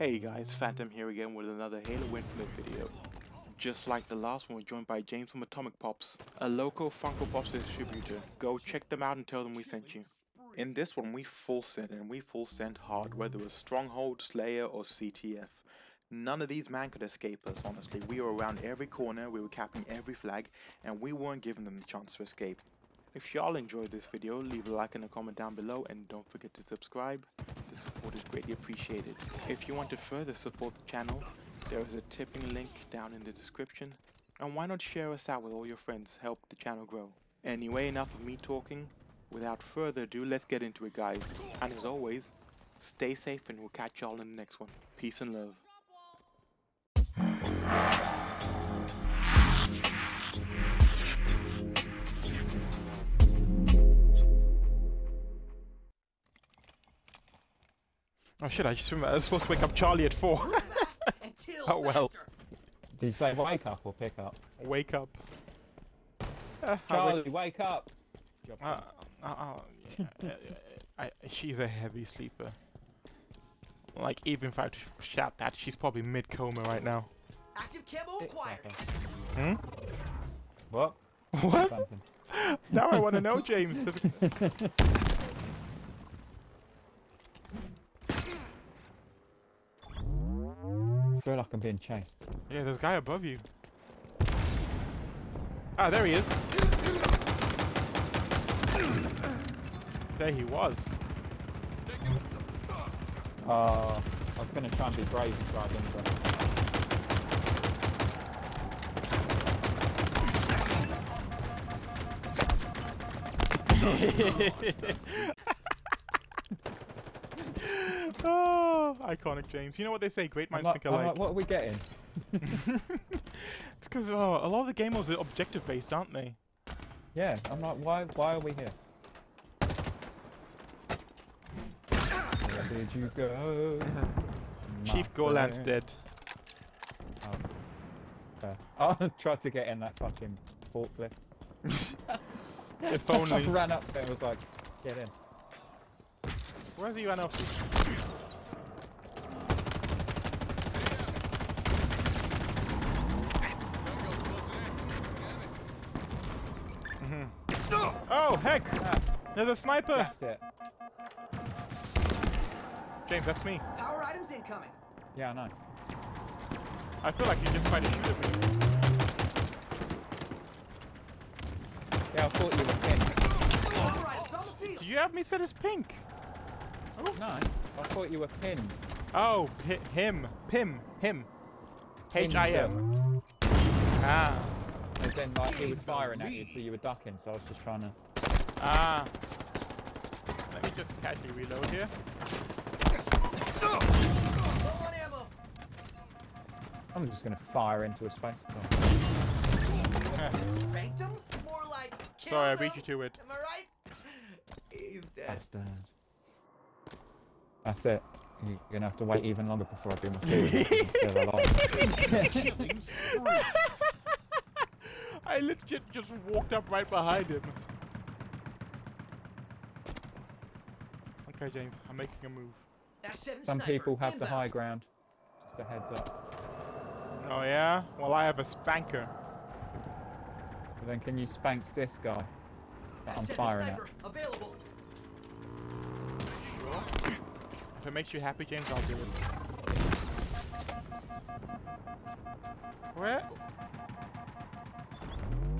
Hey guys, Phantom here again with another Halo Infinite video. Just like the last one, we're joined by James from Atomic Pops, a local Funko Pops distributor. Go check them out and tell them we sent you. In this one, we full sent and we full sent hard, whether it was Stronghold, Slayer, or CTF. None of these man could escape us, honestly. We were around every corner, we were capping every flag, and we weren't giving them the chance to escape. If y'all enjoyed this video, leave a like and a comment down below and don't forget to subscribe. The support is greatly appreciated. If you want to further support the channel, there is a tipping link down in the description. And why not share us out with all your friends, help the channel grow. Anyway, enough of me talking. Without further ado, let's get into it guys. And as always, stay safe and we'll catch y'all in the next one. Peace and love. Oh shit, I just remember I was supposed to wake up Charlie at 4. oh well. Did you say wake up or pick up? Wake up. Uh, I Charlie, wake- wake up! uh, uh, uh, yeah, I, she's a heavy sleeper. Like, even if I had to shout that, she's probably mid coma right now. Active camo acquired. Hmm? What? What? Now I want to know, James. I feel like I'm being chased. yeah, there's a guy above you. Ah, there he is. There he was. Uh, I was gonna try and be brave and drive into it. oh, iconic James. You know what they say, great minds like, think alike. like, what are we getting? it's because oh, a lot of the game modes are objective based, aren't they? Yeah, I'm like, why, why are we here? Where did you go? Chief my Gorland's dead. Oh, fair. I tried to get in that fucking forklift. If I only. ran up there and was like, get in. Where's he run off to? Oh heck! Ah, There's a sniper! it. James, that's me. Power items incoming. Yeah, I know. I feel like you just tried to shoot at me. Yeah, I thought you were pink. Power items on Do you have me set as pink? Oh, No, I thought you were pinned. oh hi him. Pim. Him. Pinned H-I-M. Ah. And then like he was firing at you, so you were ducking. So I was just trying to. Ah. Let me just casually reload here. Low on ammo. I'm just gonna fire into a space. Spanked him? More like killed Sorry, I beat you to it. Am I right? He's dead. Bastard. That's it. You're gonna have to wait even longer before I do my series. I'm still alive. I legit just walked up right behind him. Okay, James, I'm making a move. That's seven Some sniper. people have the high ground. Just a heads up. Oh yeah? Well, I have a spanker. But then can you spank this guy that I'm seven firing at? Available. Sure. If it makes you happy, James, I'll do it. Where?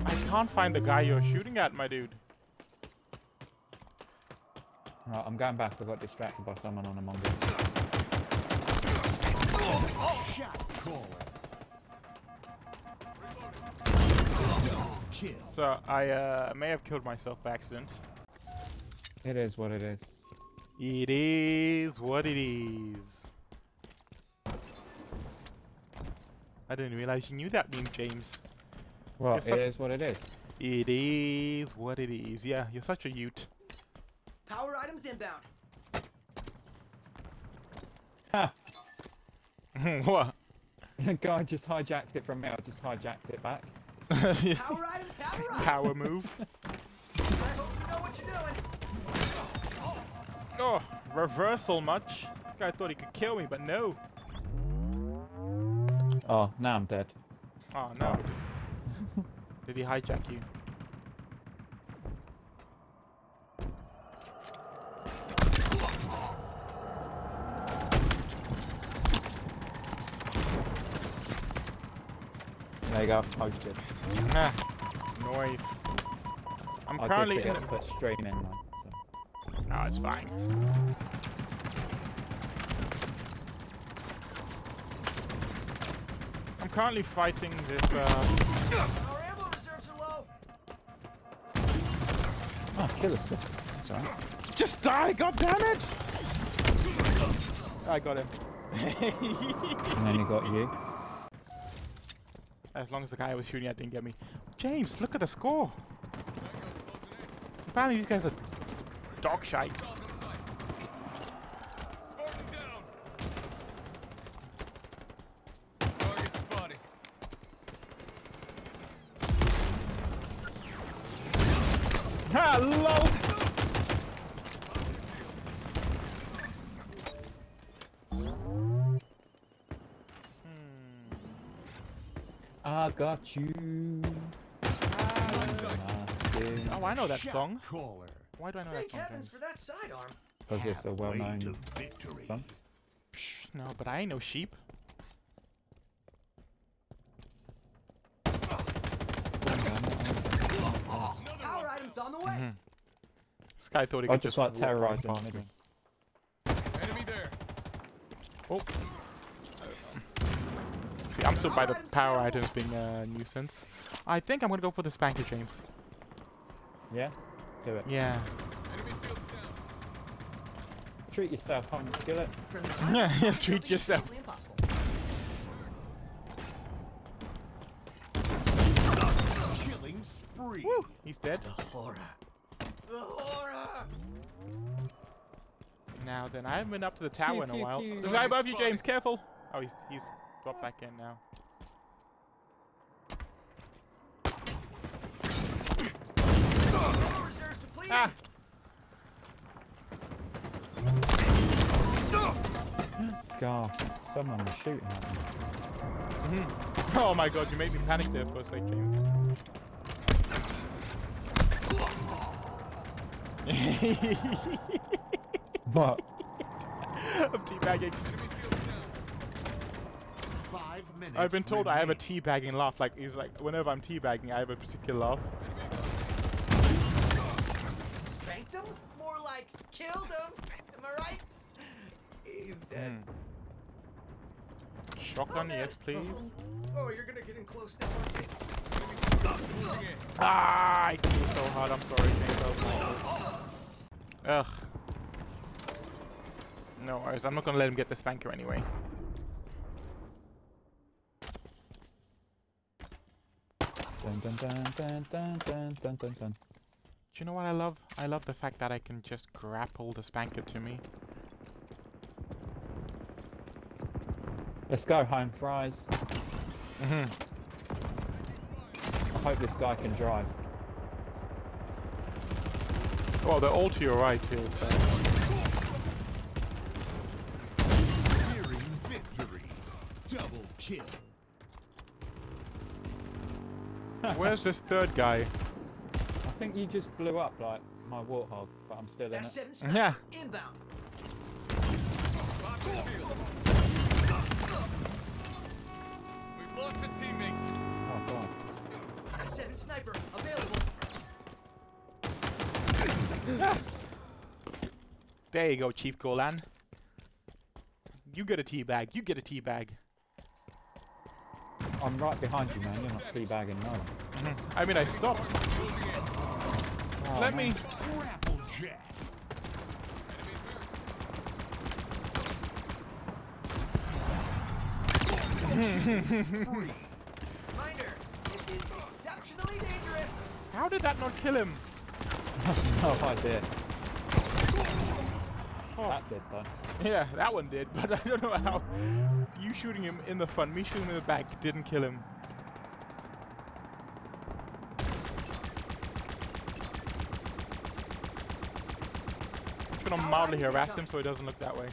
I can't find the guy you're shooting at, my dude. Right, I'm going back. I got distracted by someone on Among Us. So I uh, may have killed myself by accident. It is what it is. It is what it is. I didn't realize you knew that meme, James. Well, it is what it is. It is what it is. Yeah, you're such a ute. Power inbound. Ha! what? The guy just hijacked it from me. I just hijacked it back. Power items have arrived. Power move. I hope you know what you're doing. Oh, reversal much. Guy thought he could kill me, but no. Oh, now I'm dead. Oh no. Did he hijack you? There you go, posted. Nah. Noise. I'm I currently did in. forget to put stream in though. So. No, it's fine. I'm currently fighting this. Uh, Our ammo reserves are low. Oh, kill us. That's alright. just die! God damn it! I got him. And then he got you. As long as the guy I was shooting at didn't get me. James, look at the score. Apparently these guys are dog shite. Spartan down. Target spotted. Hello! I got you. Oh, I know that song. Caller. Why do I know that Thank song, heavens James? for that sidearm. Because it's a well-known victory. song. Psh, no, but I ain't no sheep. Power items on the way. Mm-hmm. This guy thought he I could just just like walk right terrorizing past middle. me. Enemy there. Oh. See, I'm still by the power items being a nuisance. I think I'm gonna go for the spanker, James. Yeah? Do it. Yeah. Enemy shields down. Treat yourself, home skillet. Friendly Yeah, fire. yes, treat yourself. physically impossible. Killing spree. Woo! He's dead. The horror. The horror. Now then, I haven't been up to the tower Pew, in a pew, while. pew. There's a guy above you, James. Careful. Oh, he's he's dropped back in now. Ammo reserves depleted. Ah! Gosh, someone was shooting at me. Oh my god, you made me panic there for a sec, James. What? I'm teabagging. Enemy shields down. Five minutes. I've been told I have a teabagging laugh. Like, he's like, whenever I'm teabagging, I have a particular laugh. Spanked him? More like killed him. Am I right? He's dead. Hmm. Shotgun, yes, please. Oh, you're gonna get in close now. aren't you? Ah, I kill so hard. I'm sorry, James. That was my fault. Ugh. No worries. I'm not gonna let him get the spanker anyway. Dun dun dun dun dun dun dun dun dun. Do you know what I love? I love the fact that I can just grapple the spanker to me. Let's go home, fries. Mhm. I hope this guy can drive. Well, they're all to your right here, so. Victory. Double kill. Where's this third guy? I think you just blew up like my warthog, but I'm still in it. S7 Yeah. inbound. Rock the shield. We've lost a teammate. Oh, God. S7 sniper available. There you go, Chief Golan. You get a tea bag. You get a tea bag. I'm right behind you, man. You're not teabagging, no. Mm-hmm. I mean, I stopped. Oh, Let man. me. Grapple jack. Enemies hurt. Spree. Reminder, this is exceptionally dangerous. How did that not kill him? No idea. Oh. That did, though. Yeah, that one did, but I don't know how. You shooting him in the front, me shooting him in the back didn't kill him. I'm gonna mildly harass him so he doesn't look that way.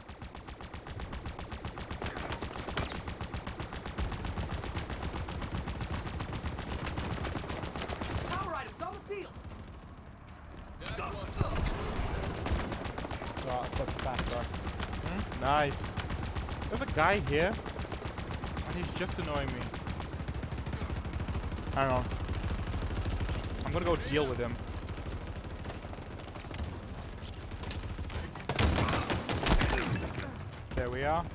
Nice. There's a guy here, and he's just annoying me. Hang on. I'm gonna go deal with him. There we are.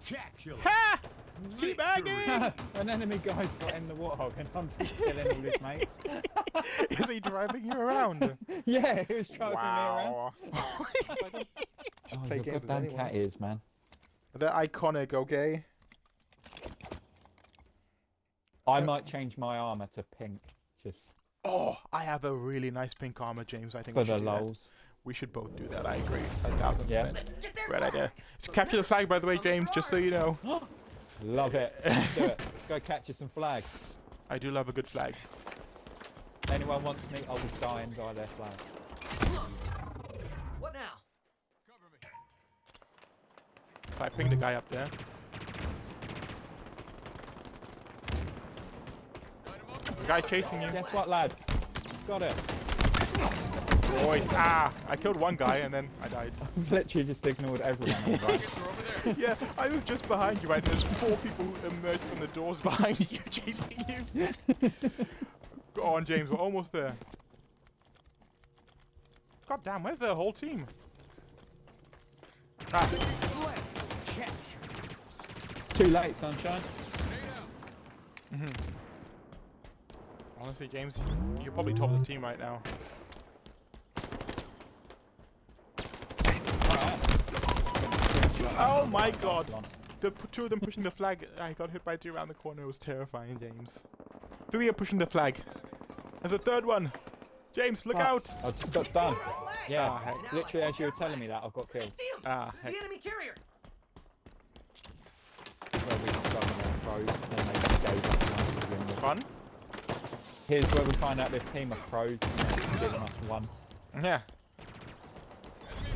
Spectacular. Ha! Victory. Teabagging! An enemy guy's got in the warthog and I'm just killing all his mates. Is he driving you around? yeah, he was driving wow. me around. Oh, Play your games goddamn cat ears, man. They're iconic, okay? I uh, might change my armor to pink, just Oh, I have a really nice pink armor, James. I think for we the should do that. We should both do that. I agree. A thousand percent. Let's Great idea. Let's capture the flag, by the way, James, just so you know. Love it. Let's do it. Let's go catch you some flags. I do love a good flag. Anyone wants me, I'll be dying by their flag. What now? Cover me. So I pinged the guy up there. Got him. There's a guy chasing you. Guess what, lads? Got it. Boys, ah! I killed one guy and then I died. I've literally just ignored everyone right. Targets are over there. yeah, I was just behind you, right? And there's four people who emerged from the doors behind you, chasing you. Go on, James. We're almost there. God damn, where's the whole team? Ah, Too late, sunshine. Down. honestly, James, you're probably top of the team right now. Oh my god! The two of them pushing the flag. I got hit by two around the corner. It was terrifying, James. Three are pushing the flag. There's a third one. James, look out! I just got done. Yeah, Ah, literally as you were telling me that, I got killed. see him. Ah, the enemy carrier. Where we discovered they're pros, and they just gave us one to win with. Fun? Here's where we find out this team of pros and they're giving us one. Yeah.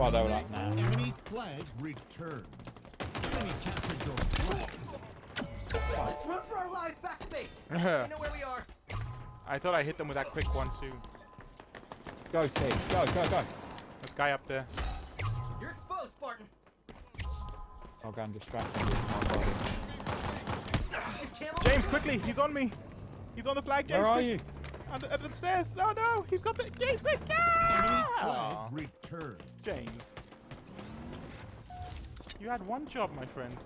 Well, they were like, nah. Enemy flag returned. Enemy captured your flag. Let's run for our lives back to base. I know where we are. I thought I hit them with that quick one too. Go, team. Go, go, go. There's a guy up there. You're exposed, Spartan. I'll go and distract them with my body. Camel. James, quickly! He's on me! He's on the flag, James! Where are you? Under, under the stairs! Oh no! He's got the. James, quick! Enemy Ah! flag returned. James. You had one job, my friend.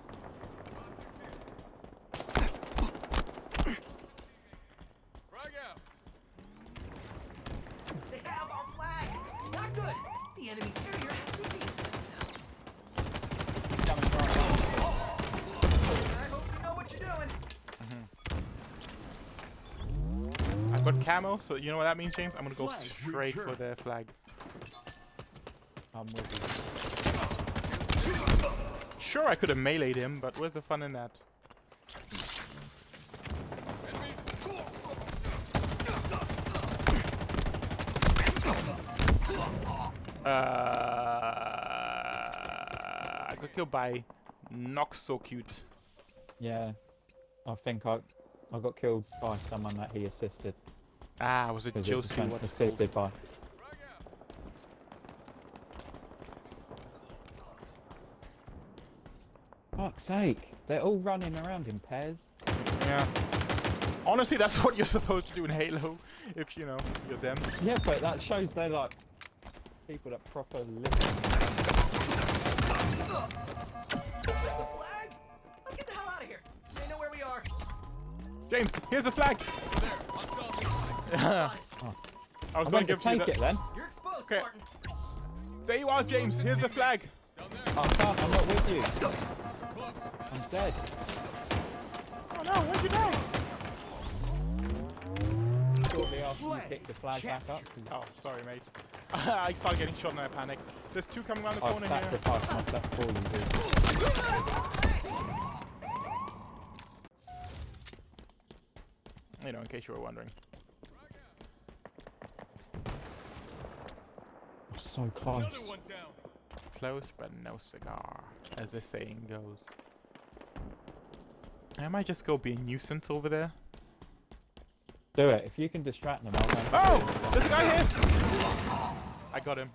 Frag out. They have our flag. Not good. The enemy carrier has revealed themselves. Coming right I hope you know what you're doing. I've got camo, so you know what that means, James? I'm gonna go Flag straight for returned. their flag. Sure, I could have meleeed him, but where's the fun in that? Uh, I got killed by Nox so cute. Yeah. I think I I got killed by someone that he assisted. Ah, was it Because it was Josie? assisted by. Frag out. Fuck's sake. They're all running around in pairs. Yeah. Honestly, that's what you're supposed to do in Halo, if you know you're them. Yeah, but that shows they're like people that proper live. The flag? Let's get the hell out of here. They know where we are. James, here's the flag. There. Hostiles. I was I'm gonna going to you take that. it then. You're exposed, Okay. Spartan. There you are, James. Here's the flag. Down there. I I'm not with you. Close. I'm dead. Oh no, where'd you go? Shortly after you pick the flag back up. 'cause Oh, sorry, mate. I started getting shot and I panicked. There's two coming around the I corner here. sacrificed myself for you, dude. You know, in case you were wondering. I'm so close. Another one down. Close but no cigar, as the saying goes. I might just go be a nuisance over there. Do it. If you can distract them, I'll Oh! steal There's a guy here! I got him.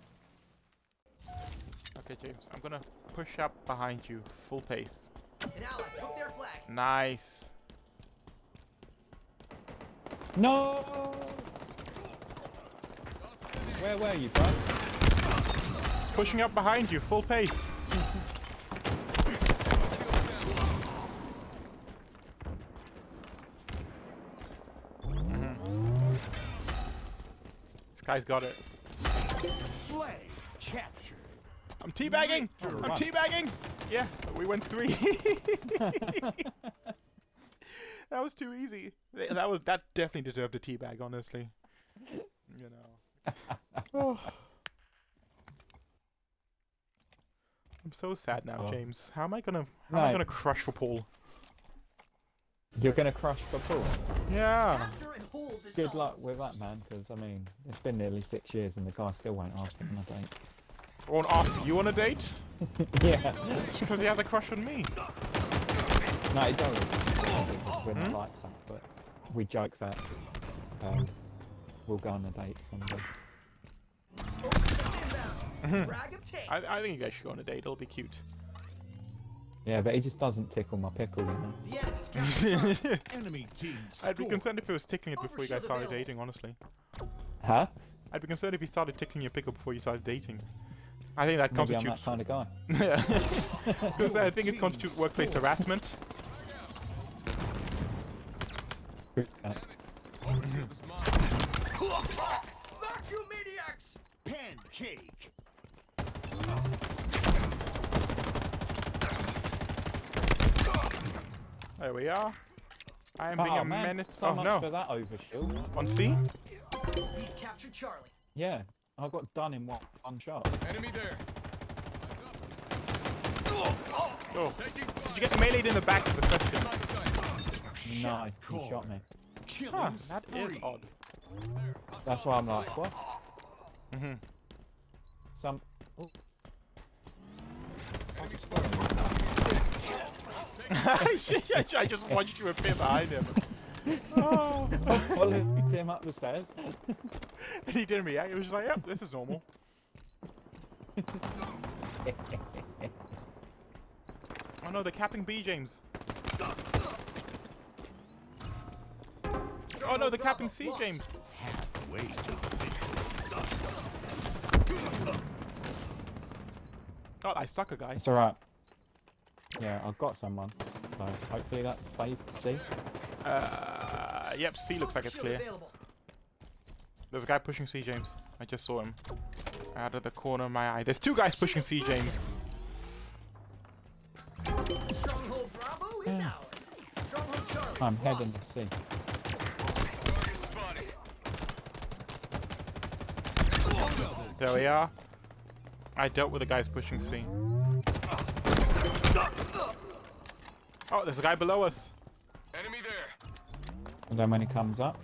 Okay, James, I'm gonna push up behind you, full pace. An ally took their flag. Nice. No! Where were you, bro? Pushing up behind you, full pace. This guy's got it. Flag captured. I'm teabagging! I'm Alright. teabagging! Yeah, we went three. that was too easy. That was that definitely deserved a teabag, honestly. You know. Oh. I'm so sad now, Oh. James. How am I gonna how am I gonna crush for Paul? You're gonna crush for Paul. Yeah. Good luck with that, man. Because I mean, it's been nearly six years, and the guy still won't ask him on a date. I won't ask you on a date yeah. because he has a crush on me. No, he doesn't. We're not like that, but we joke that um, we'll go on a date someday. Inbound. Frag obtained. I, I think you guys should go on a date. It'll be cute. Yeah, but he just doesn't tickle my pickle, you know. The. Enemy team I'd be concerned if he was tickling it before you guys started dating, honestly. Huh? I'd be concerned if he started tickling your pickle before you started dating. I think that Maybe I'm that kind of guy. Yeah. Because I think it constitutes workplace harassment. Shield. Vacuum maniacs. Pancake. There we are. I am being oh, a man. menace. So oh much no. for that overshield. On C? We captured Charlie. Yeah, I got done in one, one shot. Enemy there. Eyes up. Oh. Did you get meleeed in the back is the question. My. No, he shot me. Huh, that is odd. That's why I'm like, what? Mm-hmm. Some. Oh, Enemy spotted. I just watched you appear behind him. Oh. followed him up the stairs. and he didn't react. He was just like, yep, this is normal. Oh no, they're capping B, James. Oh no, they're capping C, Lost. James. Halfway to Oh, I stuck a guy. It's alright. Yeah, I've got someone. So hopefully that's safe to see. Uh, yep, C looks like it's clear. There's a guy pushing C, James. I just saw him. Out of the corner of my eye. There's two guys pushing C, James. Stronghold Bravo is ours. Stronghold Charlie. I'm heading to spotted. There we are. I dealt with the guys pushing C. Oh, there's a guy below us. Enemy there. And then when he comes up,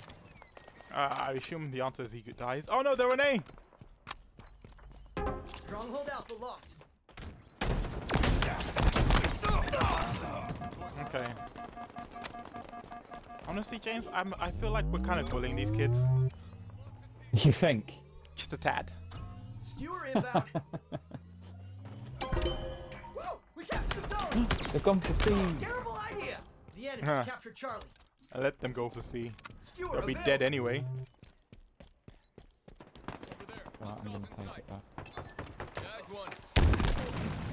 Uh, I assume the answer is he dies. Oh no, they're an A! Stronghold Alpha lost. Okay. Honestly, James, I'm, I feel like we're kind of bullying these kids. you think? Just a tad. Skewer inbound. Woo! We captured the zone. They've gone for C. Terrible idea. The enemy's Huh. captured Charlie. I let them go for C. Skewer They'll be available. dead anyway. Over there. Right, I'm gonna take it back. One.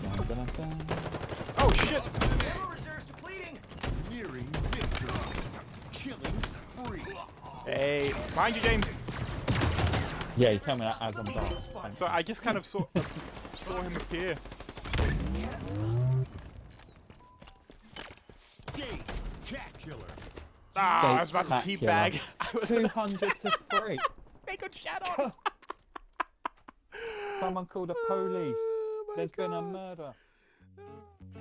Dun, dun, dun, dun. Oh shit! Ammo reserves depleting. nearing victory. Killing spree. Hey, mind you, James. Yeah, you tell me that as I'm dying. So I just kind of saw saw him appear. Ah, I was about to Spectacular. teabag. I was 200 to 3. They got shot on. Someone called the police. Oh my There's been a murder.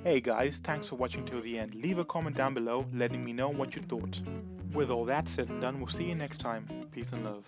Hey guys, thanks for watching till the end. Leave a comment down below letting me know what you thought. With all that said and done, we'll see you next time. Peace and love.